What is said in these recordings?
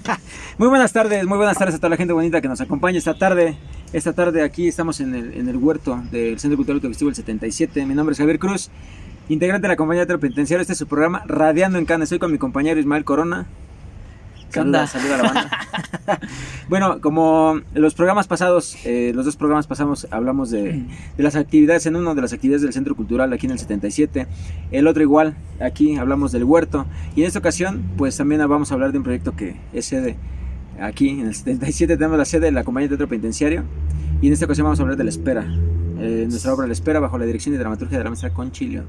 muy buenas tardes, muy buenas tardes a toda la gente bonita que nos acompaña esta tarde. Esta tarde aquí estamos en el, en el huerto del Centro Cultural Autogestivo el 77. Mi nombre es Javier Cruz, integrante de la compañía de penitenciario. Este es su programa Radiando en Cana. Estoy con mi compañero Ismael Corona. Saluda, saluda a la banda. bueno, como los programas pasados, eh, los dos programas pasamos, hablamos de, de, las actividades, en uno de las actividades del Centro Cultural aquí en el 77, el otro igual, aquí hablamos del huerto, y en esta ocasión, pues también vamos a hablar de un proyecto que es sede aquí en el 77, tenemos la sede de la compañía de teatro penitenciario, y en esta ocasión vamos a hablar de La Espera, eh, nuestra obra La Espera bajo la dirección y dramaturgia de la maestra Conchilio.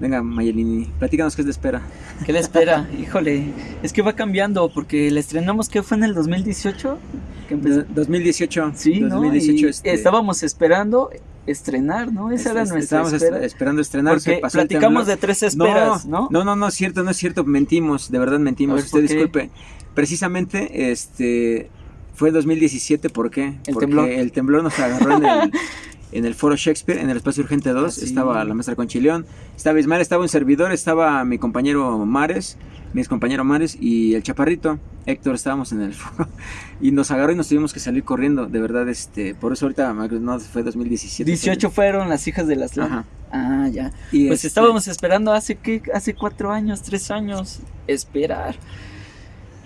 Venga, Mayelini, platícanos qué es de espera. ¿Qué le espera? Híjole, es que va cambiando porque la estrenamos, ¿qué fue en el 2018? ¿Qué 2018. Sí, 2018. ¿no? Este... Estábamos esperando estrenar, ¿no? Esa era nuestra Estábamos espera. esperando estrenar. Porque platicamos de tres esperas, ¿no? No, no, no, es cierto, no es cierto, mentimos, de verdad mentimos. ver, Usted disculpe. Precisamente, este, fue 2017, ¿por qué? El Porque temblor. el temblor nos agarró en el... en el foro Shakespeare, en el espacio urgente 2, Ah, estaba la maestra Conchileón, estaba Ismael, estaba un servidor, estaba mi compañero Mares, mi ex compañero Mares y el chaparrito, Héctor, estábamos en el foro y nos agarró y nos tuvimos que salir corriendo, de verdad, este, por eso ahorita no fue 2017. 18 fueron las hijas de las Ajá. Ah, ya. Y Pues este, estábamos esperando hace qué, hace cuatro años, tres años, esperar.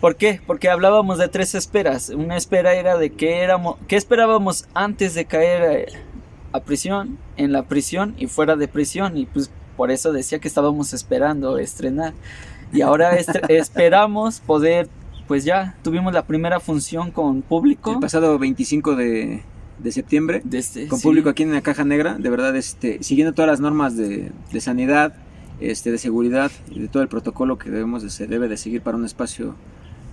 ¿Por qué? Porque hablábamos de tres esperas. Una espera era de qué éramos, qué esperábamos antes de caer a prisión, en la prisión y fuera de prisión. Y pues por eso decía que estábamos esperando estrenar. Y ahora estre- esperamos poder, pues ya tuvimos la primera función con público. el pasado 25 de, de septiembre, de este- con sí. público aquí en la Caja Negra, de verdad, este, siguiendo todas las normas de, de sanidad, este, de seguridad y de todo el protocolo que debemos de, se debe de seguir para un espacio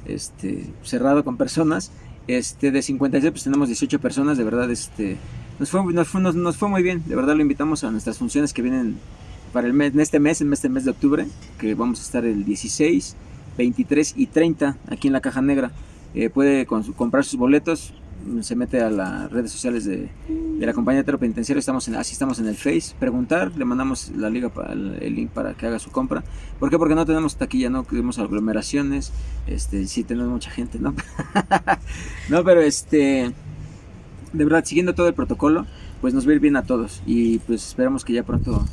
este, cerrado con personas. Este, de 56 pues tenemos 18 personas, de verdad, este, nos fue, nos, fue, nos, nos fue muy bien, de verdad lo invitamos a nuestras funciones que vienen para el mes, en este mes, en este mes de octubre, que vamos a estar el 16, 23 y 30 aquí en la Caja Negra. Eh, puede comprar sus boletos, se mete a las redes sociales de, de la compañía de penitenciario, estamos en, así estamos en el Face, preguntar, le mandamos la liga para el, el link para que haga su compra. ¿Por qué? Porque no tenemos taquilla, no tenemos aglomeraciones, este, sí tenemos mucha gente, ¿no? no, pero este, de verdad, siguiendo todo el protocolo, pues nos va a ir bien a todos. Y pues esperamos que ya pronto,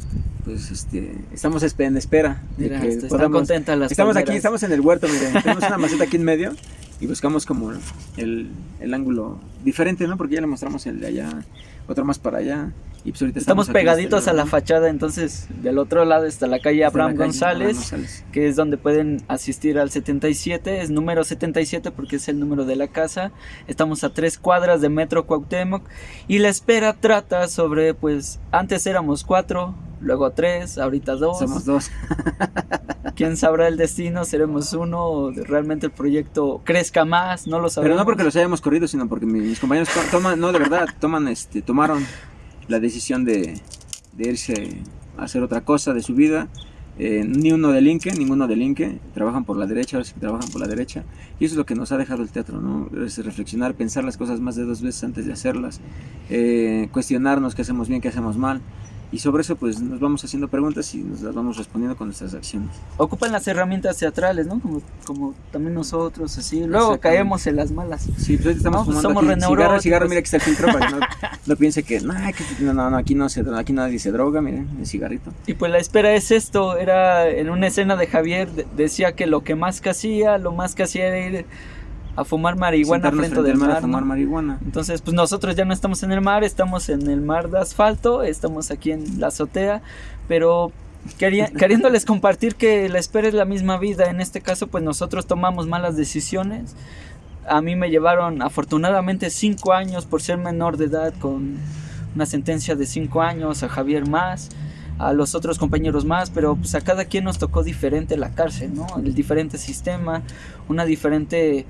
pues este, estamos en espera de Mira, que están podamos- contentas las Estamos aquí, estamos en el huerto, miren, tenemos una maceta aquí en medio y buscamos como el, el ángulo diferente, ¿no? Porque ya le mostramos el de allá, otro más para allá y pues ahorita Estamos este pegaditos a la fachada, entonces del otro lado está la calle la Abraham calle González, Abraham González. que es donde pueden asistir al 77, es número 77 porque es el número de la casa. Estamos a tres cuadras de Metro Cuauhtémoc y la espera trata sobre, pues, antes éramos cuatro, luego tres, ahorita dos. Somos dos. ¿Quién sabrá el destino? ¿Seremos uno? ¿O realmente el proyecto crezca más? No lo Pero sabemos. no porque los hayamos corrido, sino porque mi- mis compañeros to- toman, no, de verdad, toman, este, tomaron la decisión de, de irse a hacer otra cosa de su vida. Eh, ni uno delinque, ninguno delinque, trabajan por la derecha, ahora sí que trabajan por la derecha. Y eso es lo que nos ha dejado el teatro, ¿no? Es reflexionar, pensar las cosas más de dos veces antes de hacerlas, eh, cuestionarnos qué hacemos bien, qué hacemos mal. Y sobre eso, pues nos vamos haciendo preguntas y nos las vamos respondiendo con nuestras acciones. Ocupan las herramientas teatrales, ¿no? Como, como también nosotros, así. Luego caemos en las malas. Sí, pues estamos No, pues somos aquí cigarro, cigarro, mira que está el filtro para que no, no piense que, no, que- no, aquí no se, aquí nadie se droga, miren, el cigarrito. Y pues la espera es esto, era en una escena de Javier, de- decía que lo que más que hacía, lo más que hacía era ir a fumar marihuana Sentarnos frente del mar mar. a fumar ¿no? marihuana. Entonces, pues nosotros ya no estamos en el mar, estamos en el mar de asfalto, estamos aquí en la azotea, pero quería- queriéndoles compartir que la espera es la misma vida, en este caso pues nosotros tomamos malas decisiones. A mí me llevaron afortunadamente cinco años por ser menor de edad con una sentencia de cinco años, a Javier más, a los otros compañeros más, pero pues a cada quien nos tocó diferente la cárcel, ¿no? El diferente sistema, una diferente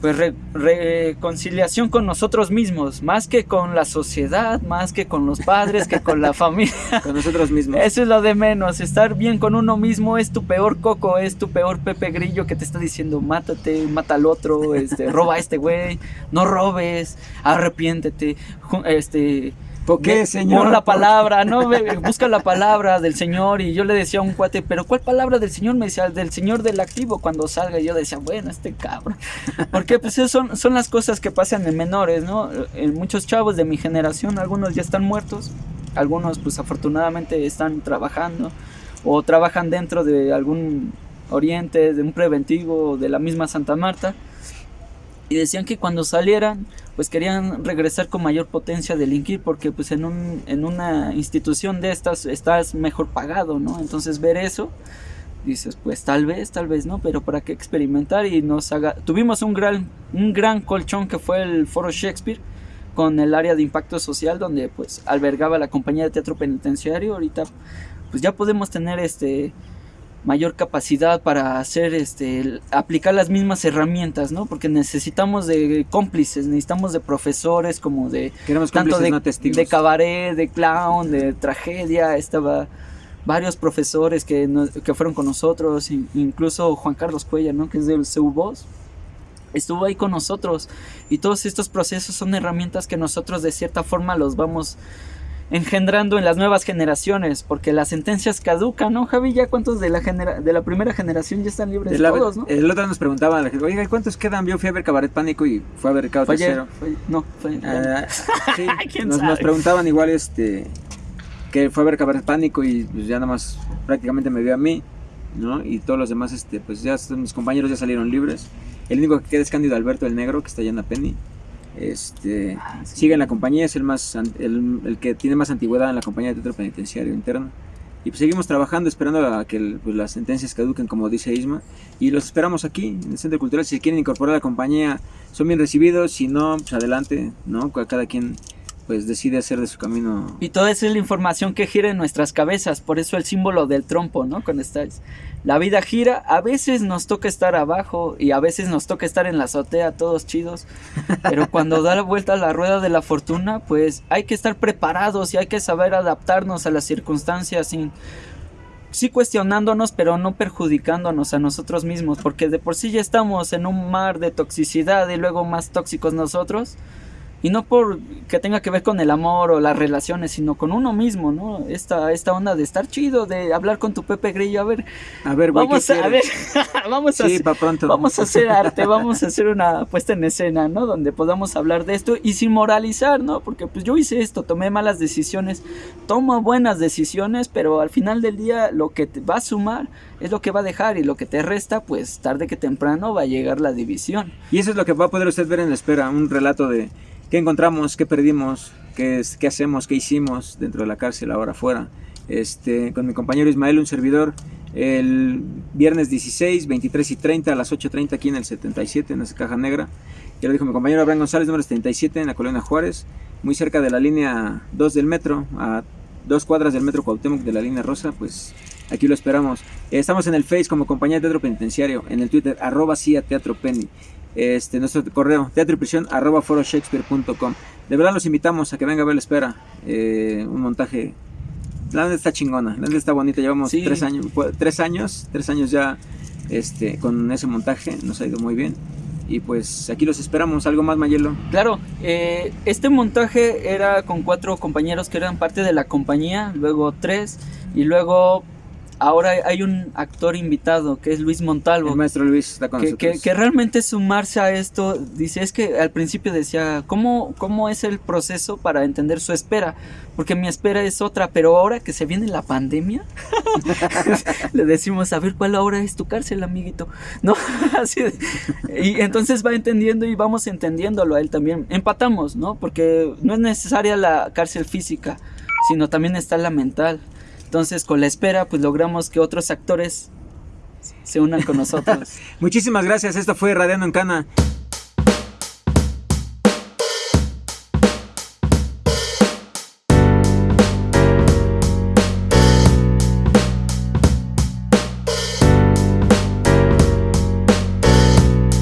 pues re- reconciliación con nosotros mismos, más que con la sociedad, más que con los padres, que con la familia. Con nosotros mismos. Eso es lo de menos, estar bien con uno mismo es tu peor coco, es tu peor Pepe Grillo que te está diciendo mátate, mata al otro, este, roba a este güey, no robes, arrepiéntete, este, ¿Por qué, señor? Pon la palabra, ¿no? Busca la palabra del Señor. Y yo le decía a un cuate, ¿pero cuál palabra del Señor? Me decía, del Señor del activo cuando salga. Y yo decía, bueno, este cabrón. Porque pues son, son las cosas que pasan en menores, ¿no? En muchos chavos de mi generación, algunos ya están muertos. Algunos pues afortunadamente están trabajando. O trabajan dentro de algún oriente, de un preventivo, de la misma Santa Marta y decían que cuando salieran pues querían regresar con mayor potencia a delinquir porque pues en, un, en una institución de estas estás mejor pagado, ¿no? Entonces ver eso, dices pues tal vez, tal vez no, pero para qué experimentar y nos haga... Tuvimos un gran, un gran colchón que fue el Foro Shakespeare con el área de impacto social donde pues albergaba la compañía de teatro penitenciario, ahorita pues ya podemos tener este mayor capacidad para hacer este aplicar las mismas herramientas no porque necesitamos de cómplices necesitamos de profesores como de tanto de, de cabaret de clown de tragedia. Estaba varios profesores que, que fueron con nosotros incluso Juan Carlos Cuella no que es del CEUBOS estuvo ahí con nosotros. Y todos estos procesos son herramientas que nosotros de cierta forma los vamos engendrando en las nuevas generaciones, porque las sentencias caducan, ¿no, Javi? ¿Ya cuántos de la, genera de la primera generación ya están libres? de todos, ¿no? El otro nos preguntaba, oiga, ¿cuántos quedan? A ver Cabaret Pánico y fue a ver Cabo Tercero. no, fue... Ah, sí, nos, nos, preguntaban igual, este, que fue a ver Cabaret Pánico y pues ya nada más prácticamente me vio a mí, ¿no? Y todos los demás, este, pues ya mis compañeros ya salieron libres. El único que queda es Cándido Alberto el Negro, que está allá en la Penny. Este, ah, sigue en la compañía, es el, más, el, que tiene más antigüedad en la compañía de teatro penitenciario interno. Y pues seguimos trabajando, esperando a que pues, las sentencias caduquen, como dice Isma. Y los esperamos aquí, en el Centro Cultural. Si quieren incorporar a la compañía, son bien recibidos. Si no, pues adelante, ¿no? Cada quien pues decide hacer de su camino. Y toda esa es la información que gira en nuestras cabezas, por eso el símbolo del trompo, ¿no? Cuando estáis. La vida gira, a veces nos toca estar abajo y a veces nos toca estar en la azotea, todos chidos, pero cuando da la vuelta a la rueda de la fortuna, pues hay que estar preparados y hay que saber adaptarnos a las circunstancias sin sí cuestionándonos, pero no perjudicándonos a nosotros mismos, porque de por sí ya estamos en un mar de toxicidad y luego más tóxicos nosotros. Y no por que tenga que ver con el amor o las relaciones, sino con uno mismo, ¿no? Esta, esta onda de estar chido, de hablar con tu Pepe Grillo, a ver. A ver, vamos a, ver, vamos a, pronto. vamos a hacer arte, vamos a hacer una puesta en escena, ¿no? Donde podamos hablar de esto y sin moralizar, ¿no? Porque pues yo hice esto, tomé malas decisiones, tomo buenas decisiones, pero al final del día lo que te va a sumar es lo que va a dejar y lo que te resta, pues tarde que temprano va a llegar la división. Y eso es lo que va a poder usted ver en la espera, un relato de qué encontramos, qué perdimos, qué, qué hacemos, qué hicimos dentro de la cárcel, ahora afuera. Este, con mi compañero Ismael, un servidor, el viernes 16, 23 y 30 a las 8.30 aquí en el 77, en esa caja negra. Ya lo dijo mi compañero Abraham González, número 77 en la colonia Juárez, muy cerca de la línea 2 del metro, a dos cuadras del metro Cuauhtémoc de la línea rosa, pues aquí lo esperamos. Estamos en el Face como compañía de teatro penitenciario, en el Twitter, arroba CIA Teatro Penny este, nuestro correo teatro y prisión arroba foroshakespeare.com. De verdad los invitamos a que venga a ver la espera. Eh, un montaje. La verdad está chingona, la está bonita. Llevamos tres años, tres años, tres años ya este, con ese montaje. Nos ha ido muy bien. Y pues aquí los esperamos. ¿Algo más, Mayelo? Claro, eh, este montaje era con cuatro compañeros que eran parte de la compañía, luego tres, y luego ahora hay un actor invitado que es Luis Montalvo. El maestro Luis está con que. Que, realmente sumarse a esto, dice, es que al principio decía, ¿cómo, ¿cómo es el proceso para entender su espera? Porque mi espera es otra, pero ahora que se viene la pandemia, le decimos, a ver, ¿cuál ahora es tu cárcel, amiguito? ¿No? Así y entonces va entendiendo y vamos entendiéndolo a él también. Empatamos, ¿no? Porque no es necesaria la cárcel física, sino también está la mental. Entonces, con la espera, pues logramos que otros actores se unan con nosotros. Muchísimas gracias. Esto fue Radiando en Cana.